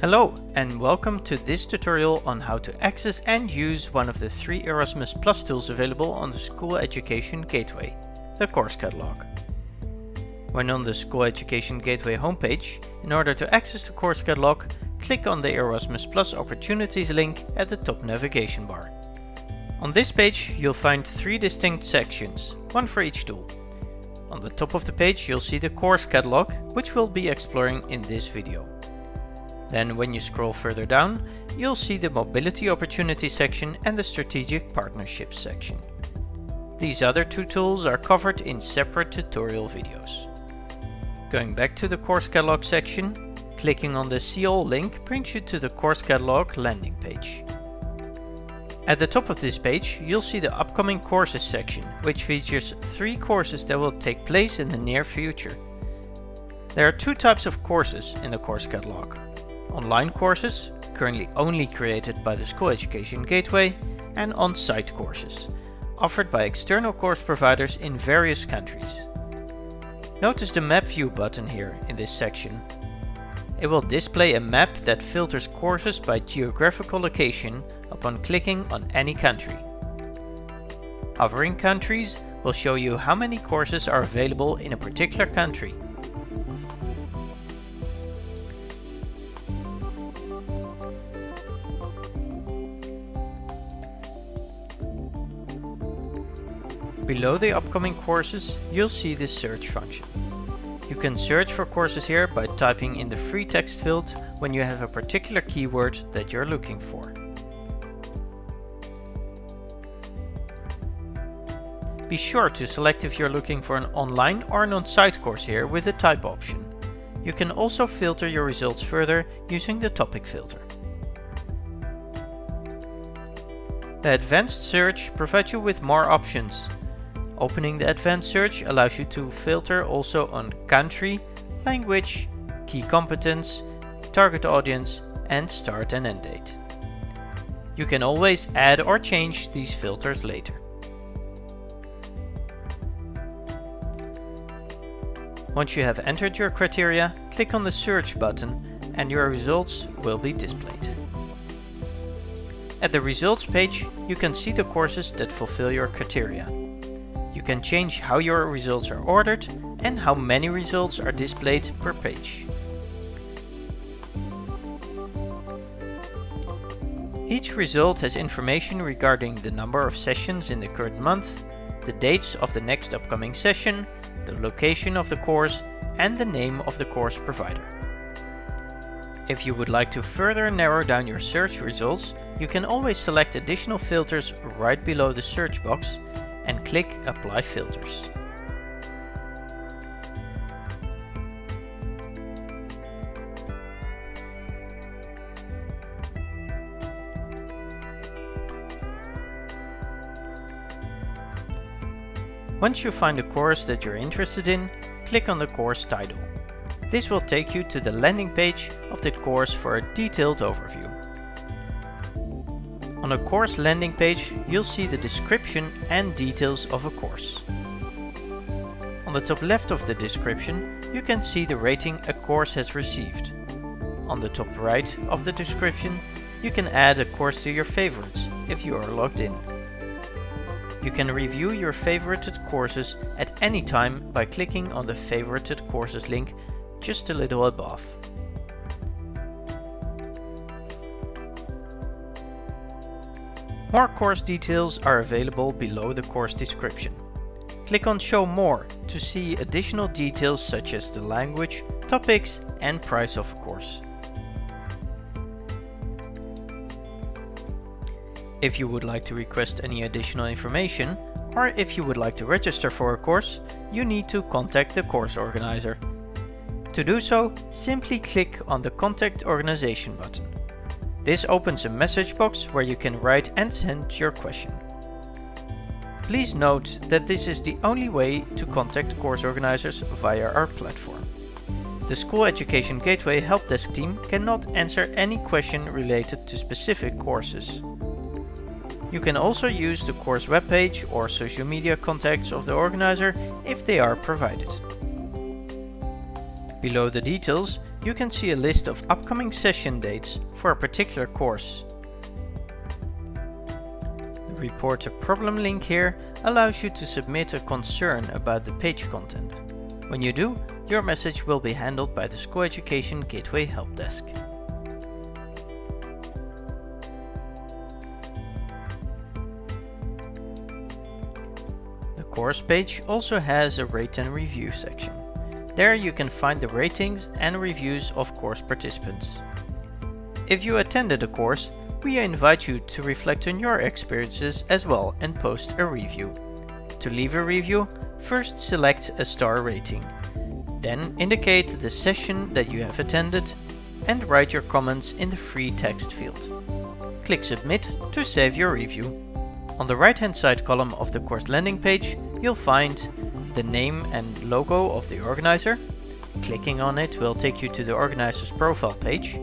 Hello and welcome to this tutorial on how to access and use one of the three Erasmus Plus tools available on the School Education Gateway, the Course Catalog. When on the School Education Gateway homepage, in order to access the Course Catalog, click on the Erasmus Plus Opportunities link at the top navigation bar. On this page you'll find three distinct sections, one for each tool. On the top of the page you'll see the Course Catalog, which we'll be exploring in this video. Then when you scroll further down, you'll see the Mobility Opportunity section and the Strategic Partnerships section. These other two tools are covered in separate tutorial videos. Going back to the Course Catalog section, clicking on the See All link brings you to the Course Catalog landing page. At the top of this page, you'll see the upcoming courses section, which features three courses that will take place in the near future. There are two types of courses in the course catalog online courses, currently only created by the School Education Gateway, and on-site courses, offered by external course providers in various countries. Notice the Map View button here in this section. It will display a map that filters courses by geographical location upon clicking on any country. Hovering countries will show you how many courses are available in a particular country. Below the upcoming courses, you'll see this search function. You can search for courses here by typing in the free text field when you have a particular keyword that you're looking for. Be sure to select if you're looking for an online or an on-site course here with the type option. You can also filter your results further using the topic filter. The advanced search provides you with more options, Opening the advanced search allows you to filter also on country, language, key competence, target audience and start and end date. You can always add or change these filters later. Once you have entered your criteria, click on the search button and your results will be displayed. At the results page, you can see the courses that fulfill your criteria. You can change how your results are ordered and how many results are displayed per page. Each result has information regarding the number of sessions in the current month, the dates of the next upcoming session, the location of the course and the name of the course provider. If you would like to further narrow down your search results, you can always select additional filters right below the search box and click Apply Filters. Once you find a course that you're interested in, click on the course title. This will take you to the landing page of the course for a detailed overview. On a course landing page, you'll see the description and details of a course. On the top left of the description, you can see the rating a course has received. On the top right of the description, you can add a course to your favorites if you are logged in. You can review your favorited courses at any time by clicking on the favorited courses link just a little above. More course details are available below the course description. Click on Show More to see additional details such as the language, topics and price of a course. If you would like to request any additional information, or if you would like to register for a course, you need to contact the course organizer. To do so, simply click on the Contact Organization button. This opens a message box where you can write and send your question. Please note that this is the only way to contact course organizers via our platform. The School Education Gateway Help Desk team cannot answer any question related to specific courses. You can also use the course webpage or social media contacts of the organizer if they are provided. Below the details, you can see a list of upcoming session dates for a particular course. The Report a Problem link here allows you to submit a concern about the page content. When you do, your message will be handled by the School Education Gateway Help Desk. The course page also has a rate and review section. There you can find the ratings and reviews of course participants. If you attended a course, we invite you to reflect on your experiences as well and post a review. To leave a review, first select a star rating. Then indicate the session that you have attended and write your comments in the free text field. Click Submit to save your review. On the right hand side column of the course landing page, you'll find the name and logo of the organizer. Clicking on it will take you to the organizer's profile page,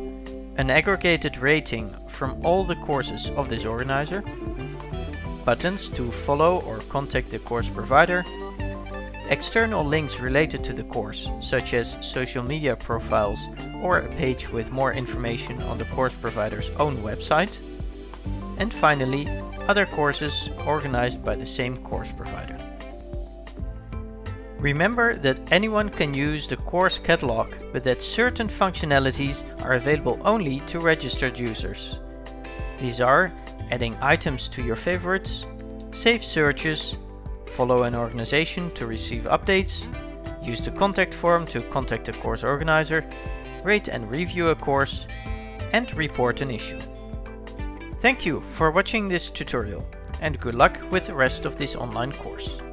an aggregated rating from all the courses of this organizer, buttons to follow or contact the course provider, external links related to the course, such as social media profiles or a page with more information on the course provider's own website, and finally, other courses organized by the same course provider. Remember that anyone can use the course catalog, but that certain functionalities are available only to registered users. These are adding items to your favorites, save searches, follow an organization to receive updates, use the contact form to contact a course organizer, rate and review a course, and report an issue. Thank you for watching this tutorial and good luck with the rest of this online course.